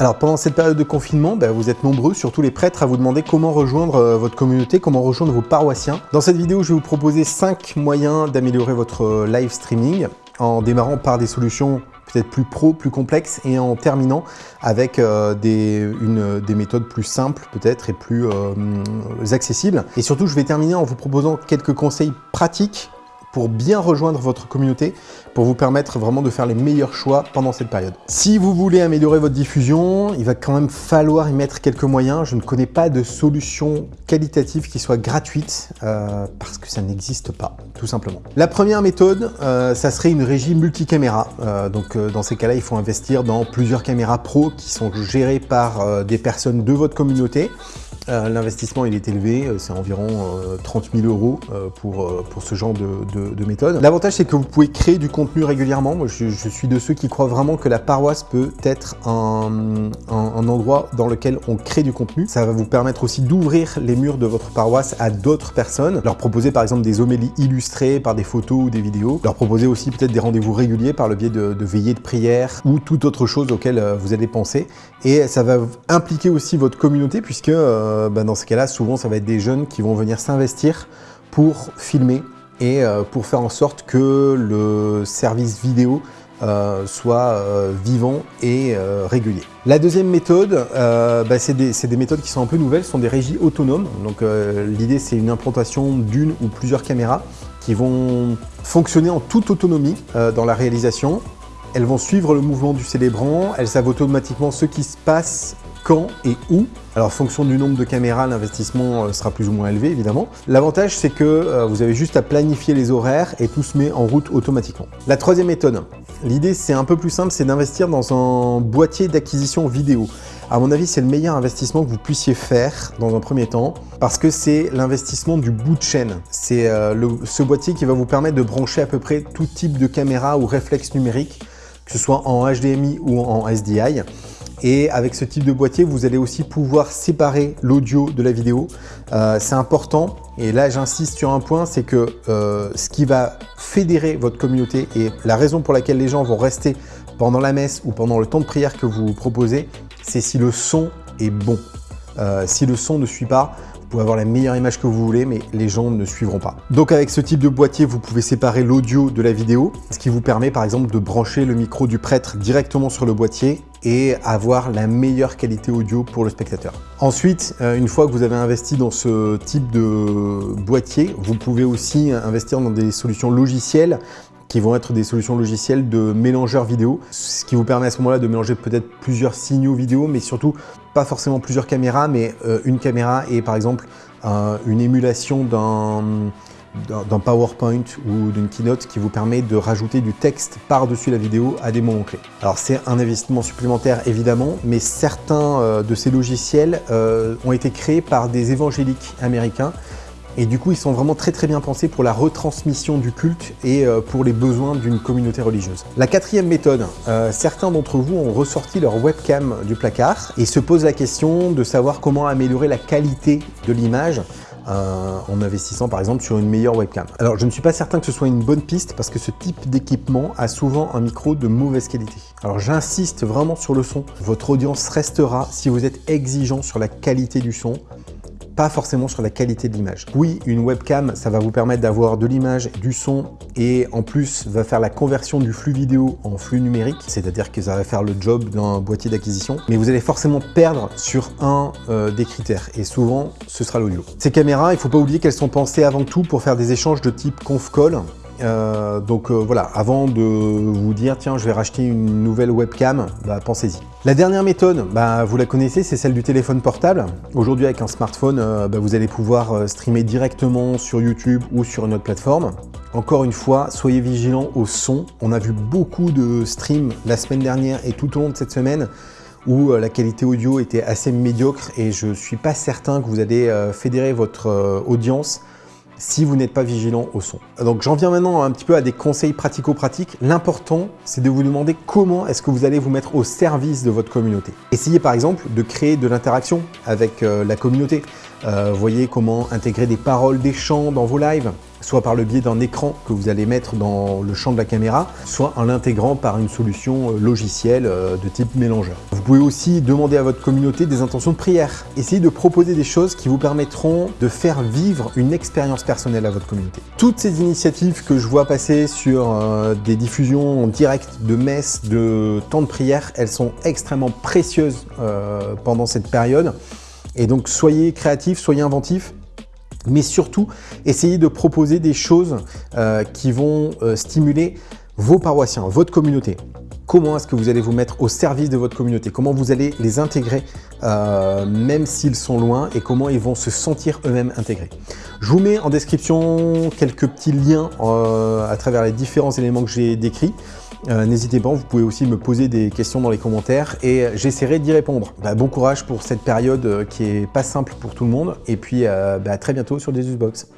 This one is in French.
Alors pendant cette période de confinement, bah, vous êtes nombreux, surtout les prêtres, à vous demander comment rejoindre euh, votre communauté, comment rejoindre vos paroissiens. Dans cette vidéo, je vais vous proposer 5 moyens d'améliorer votre euh, live streaming en démarrant par des solutions peut-être plus pro, plus complexes, et en terminant avec euh, des, méthodes plus simples peut-être et plus accessibles. Et surtout, je vais terminer en vous proposant quelques conseils pratiques pour bien rejoindre votre communauté, pour vous permettre vraiment de faire les meilleurs choix pendant cette période. Si vous voulez améliorer votre diffusion, il va quand même falloir y mettre quelques moyens. Je ne connais pas de solution qualitative qui soit gratuite, euh, parce que ça n'existe pas, tout simplement. La première méthode, euh, ça serait une régie multicaméra. Euh, donc dans ces cas-là, il faut investir dans plusieurs caméras pro qui sont gérées par des personnes de votre communauté. Euh, l'investissement il est élevé, euh, c'est environ 30 euh, 000 euros pour, ce genre de, méthode. L'avantage c'est que vous pouvez créer du contenu régulièrement. Moi je, suis de ceux qui croient vraiment que la paroisse peut être un, endroit dans lequel on crée du contenu. Ça va vous permettre aussi d'ouvrir les murs de votre paroisse à d'autres personnes, leur proposer par exemple des homélies illustrées par des photos ou des vidéos, leur proposer aussi peut-être des rendez-vous réguliers par le biais de, veillées de prière ou toute autre chose auquel vous allez penser. Et ça va impliquer aussi votre communauté puisque bah, dans ce cas-là, souvent, ça va être des jeunes qui vont venir s'investir pour filmer et euh, pour faire en sorte que le service vidéo euh, soit vivant et régulier. La deuxième méthode, bah, c'est des, des, méthodes qui sont un peu nouvelles, ce sont des régies autonomes. Donc l'idée c'est une implantation d'une ou plusieurs caméras qui vont fonctionner en toute autonomie dans la réalisation. Elles vont suivre le mouvement du célébrant, elles savent automatiquement ce qui se passe quand et où. Alors, fonction du nombre de caméras, l'investissement euh, sera plus ou moins élevé, évidemment. L'avantage, c'est que euh, vous avez juste à planifier les horaires et tout se met en route automatiquement. La troisième méthode, l'idée, c'est un peu plus simple, c'est d'investir dans un boîtier d'acquisition vidéo. À mon avis, c'est le meilleur investissement que vous puissiez faire dans un premier temps parce que c'est l'investissement du bout de chaîne. C'est euh, ce boîtier qui va vous permettre de brancher à peu près tout type de caméra ou réflexe numérique, que ce soit en HDMI ou en SDI. Et avec ce type de boîtier, vous allez aussi pouvoir séparer l'audio de la vidéo. Euh, c'est important, et là j'insiste sur un point, c'est que euh, ce qui va fédérer votre communauté et la raison pour laquelle les gens vont rester pendant la messe ou pendant le temps de prière que vous proposez, c'est si le son est bon. Euh, si le son ne suit pas, pouvez avoir la meilleure image que vous voulez, mais les gens ne suivront pas. Donc avec ce type de boîtier, vous pouvez séparer l'audio de la vidéo, ce qui vous permet par exemple de brancher le micro du prêtre directement sur le boîtier et avoir la meilleure qualité audio pour le spectateur. Ensuite, euh, une fois que vous avez investi dans ce type de boîtier, vous pouvez aussi investir dans des solutions logicielles qui vont être des solutions logicielles de mélangeurs vidéo, ce qui vous permet à ce moment-là de mélanger peut-être plusieurs signaux vidéo, mais surtout pas forcément plusieurs caméras, mais euh, une caméra et par exemple une émulation d'un PowerPoint ou d'une keynote qui vous permet de rajouter du texte par-dessus la vidéo à des moments clés. Alors c'est un investissement supplémentaire évidemment, mais certains euh, de ces logiciels euh, ont été créés par des évangéliques américains et du coup, ils sont vraiment très très bien pensés pour la retransmission du culte et euh, pour les besoins d'une communauté religieuse. La quatrième méthode, euh, certains d'entre vous ont ressorti leur webcam du placard et se posent la question de savoir comment améliorer la qualité de l'image euh, en investissant par exemple sur une meilleure webcam. Alors je ne suis pas certain que ce soit une bonne piste parce que ce type d'équipement a souvent un micro de mauvaise qualité. Alors j'insiste vraiment sur le son. Votre audience restera si vous êtes exigeant sur la qualité du son pas forcément sur la qualité de l'image. Oui, une webcam, ça va vous permettre d'avoir de l'image, du son et en plus va faire la conversion du flux vidéo en flux numérique, c'est-à-dire que ça va faire le job d'un boîtier d'acquisition, mais vous allez forcément perdre sur un euh, des critères et souvent ce sera l'audio. Ces caméras, il ne faut pas oublier qu'elles sont pensées avant tout pour faire des échanges de type conf call, euh, donc euh, voilà, avant de vous dire tiens je vais racheter une nouvelle webcam, bah, pensez-y. La dernière méthode, bah, vous la connaissez, c'est celle du téléphone portable. Aujourd'hui avec un smartphone, euh, bah, vous allez pouvoir streamer directement sur YouTube ou sur une autre plateforme. Encore une fois, soyez vigilants au son. On a vu beaucoup de streams la semaine dernière et tout au long de cette semaine où la qualité audio était assez médiocre et je suis pas certain que vous allez fédérer votre audience si vous n'êtes pas vigilant au son. Donc j'en viens maintenant un petit peu à des conseils pratico-pratiques. L'important, c'est de vous demander comment est-ce que vous allez vous mettre au service de votre communauté. Essayez par exemple de créer de l'interaction avec euh, la communauté. Euh, voyez comment intégrer des paroles, des chants dans vos lives. Soit par le biais d'un écran que vous allez mettre dans le champ de la caméra, soit en l'intégrant par une solution euh, logicielle euh, de type mélangeur. Vous pouvez aussi demander à votre communauté des intentions de prière. Essayez de proposer des choses qui vous permettront de faire vivre une expérience personnelle à votre communauté. Toutes ces initiatives que je vois passer sur euh, des diffusions en direct de messes, de temps de prière, elles sont extrêmement précieuses pendant cette période. Et donc soyez créatifs, soyez inventifs, mais surtout, essayez de proposer des choses euh, qui vont euh, stimuler vos paroissiens, votre communauté. Comment est-ce que vous allez vous mettre au service de votre communauté? Comment vous allez les intégrer, euh, même s'ils sont loin, et comment ils vont se sentir eux-mêmes intégrés? Je vous mets en description quelques petits liens à travers les différents éléments que j'ai décrits. Euh, n'hésitez pas, vous pouvez aussi me poser des questions dans les commentaires et j'essaierai d'y répondre. Bah, bon courage pour cette période euh, qui est pas simple pour tout le monde et puis euh, bah, à très bientôt sur Desusbox.